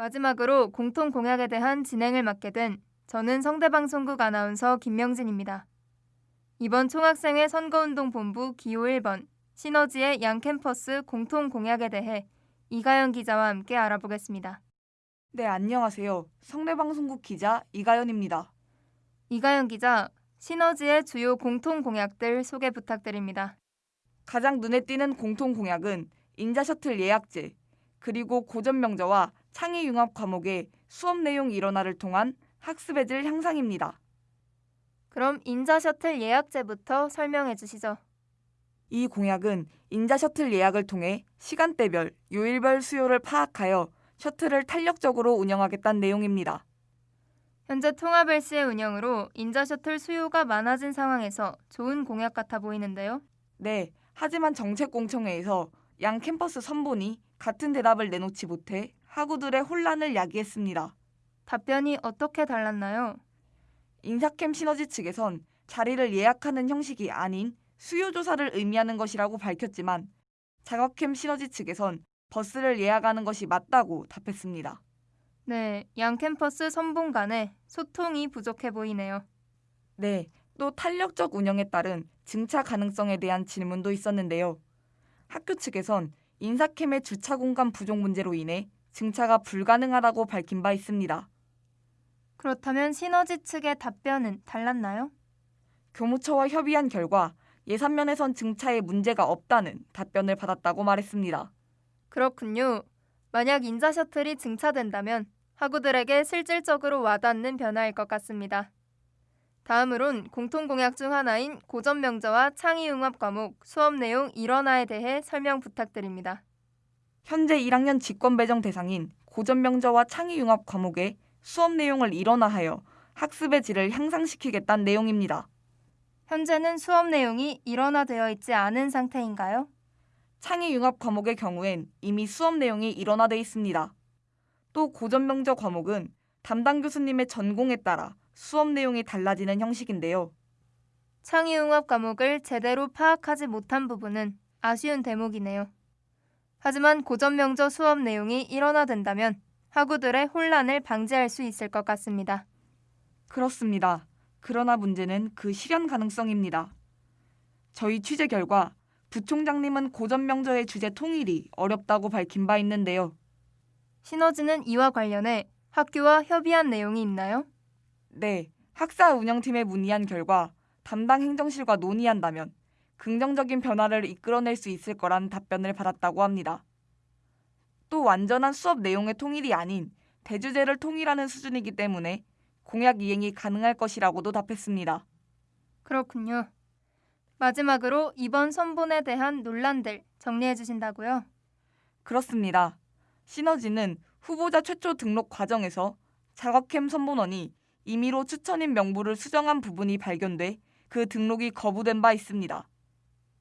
마지막으로 공통 공약에 대한 진행을 맡게 된 저는 성대방송국 아나운서 김명진입니다. 이번 총학생회 선거운동 본부 기호 1번 시너지의 양 캠퍼스 공통 공약에 대해 이가연 기자와 함께 알아보겠습니다. 네, 안녕하세요. 성내방송국 기자 이가연입니다. 이가연 기자, 시너지의 주요 공통 공약들 소개 부탁드립니다. 가장 눈에 띄는 공통 공약은 인자 셔틀 예약제, 그리고 고전 명저와 창의 융합 과목의 수업 내용 일원화를 통한 학습의 질 향상입니다. 그럼 인자 셔틀 예약제부터 설명해 주시죠. 이 공약은 인자 셔틀 예약을 통해 시간대별, 요일별 수요를 파악하여 셔틀을 탄력적으로 운영하겠다는 내용입니다. 현재 통합일시의 운영으로 인자 셔틀 수요가 많아진 상황에서 좋은 공약 같아 보이는데요. 네, 하지만 정책공청회에서 양 캠퍼스 선본이 같은 대답을 내놓지 못해 학우들의 혼란을 야기했습니다. 답변이 어떻게 달랐나요? 인사캠 시너지 측에선 자리를 예약하는 형식이 아닌 수요 조사를 의미하는 것이라고 밝혔지만 자각캠 시너지 측에선 버스를 예약하는 것이 맞다고 답했습니다. 네, 양 캠퍼스 선봉 간에 소통이 부족해 보이네요. 네, 또 탄력적 운영에 따른 증차 가능성에 대한 질문도 있었는데요. 학교 측에선 인사캠의 주차 공간 부족 문제로 인해 증차가 불가능하다고 밝힌 바 있습니다. 그렇다면 시너지 측의 답변은 달랐나요? 교무처와 협의한 결과 예산면에선 증차에 문제가 없다는 답변을 받았다고 말했습니다. 그렇군요. 만약 인자 셔틀이 증차된다면 학우들에게 실질적으로 와닿는 변화일 것 같습니다. 다음으론 공통 공약 중 하나인 고전 명저와 창의 융합 과목 수업 내용 일원화에 대해 설명 부탁드립니다. 현재 1학년 직권 배정 대상인 고전 명저와 창의 융합 과목의 수업 내용을 일원화하여 학습의 질을 향상시키겠다는 내용입니다. 현재는 수업 내용이 일원화되어 있지 않은 상태인가요? 창의 융합 과목의 경우엔 이미 수업 내용이 일원화돼 있습니다. 또 고전 명저 과목은 담당 교수님의 전공에 따라 수업 내용이 달라지는 형식인데요. 창의 융합 과목을 제대로 파악하지 못한 부분은 아쉬운 대목이네요. 하지만 고전 명저 수업 내용이 일원화된다면 학우들의 혼란을 방지할 수 있을 것 같습니다. 그렇습니다. 그러나 문제는 그 실현 가능성입니다. 저희 취재 결과 부총장님은 고전 명저의 주제 통일이 어렵다고 밝힌 바 있는데요. 시너지는 이와 관련해 학교와 협의한 내용이 있나요? 네, 학사 운영팀에 문의한 결과 담당 행정실과 논의한다면 긍정적인 변화를 이끌어낼 수 있을 거란 답변을 받았다고 합니다. 또 완전한 수업 내용의 통일이 아닌 대주제를 통일하는 수준이기 때문에 공약 이행이 가능할 것이라고도 답했습니다. 그렇군요. 마지막으로 이번 선본에 대한 논란들 정리해 주신다고요? 그렇습니다. 시너지는 후보자 최초 등록 과정에서 자각캠 선본원이 임의로 추천인 명부를 수정한 부분이 발견돼 그 등록이 거부된 바 있습니다.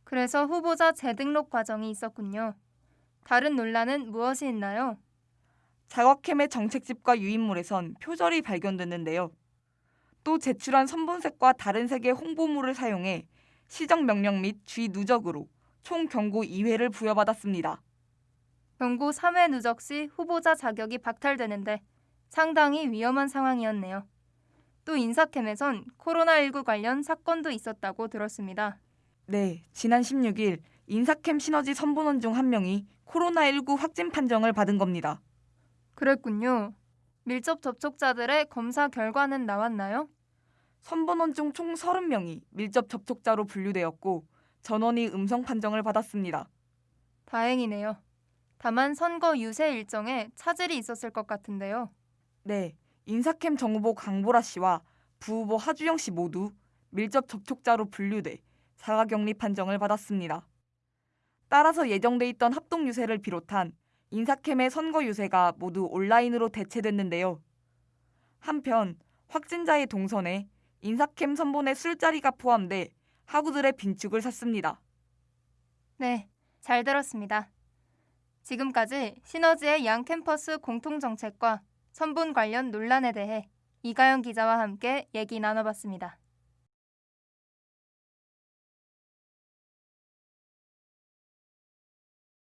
그래서 후보자 재등록 과정이 있었군요. 다른 논란은 무엇이 있나요? 자각캠의 정책집과 유인물에선 표절이 발견됐는데요. 또 제출한 선본색과 다른 색의 홍보물을 사용해 시정 명령 및쥐 누적으로 총 경고 2회를 부여받았습니다. 경고 3회 누적 시 후보자 자격이 박탈되는데 상당히 위험한 상황이었네요. 또 인사캠에선 코로나19 관련 사건도 있었다고 들었습니다. 네, 지난 16일 인사캠 시너지 선본원 중 한 명이 코로나19 확진 판정을 받은 겁니다. 그랬군요. 밀접 접촉자들의 검사 결과는 나왔나요? 선본원 중 총 30명이 밀접 접촉자로 분류되었고 전원이 음성 판정을 받았습니다. 다행이네요. 다만 선거 유세 일정에 차질이 있었을 것 같은데요. 네, 인사캠 정후보 강보라 씨와 부후보 하주영 씨 모두 밀접 접촉자로 분류돼 사과 격리 판정을 받았습니다. 따라서 예정돼 있던 합동 유세를 비롯한 인사캠의 선거 유세가 모두 온라인으로 대체됐는데요. 한편 확진자의 동선에 인사캠 선본의 술자리가 포함돼 학우들의 빈축을 샀습니다. 네, 잘 들었습니다. 지금까지 시너지의 양 캠퍼스 공통 정책과 선분 관련 논란에 대해 이가연 기자와 함께 얘기 나눠봤습니다.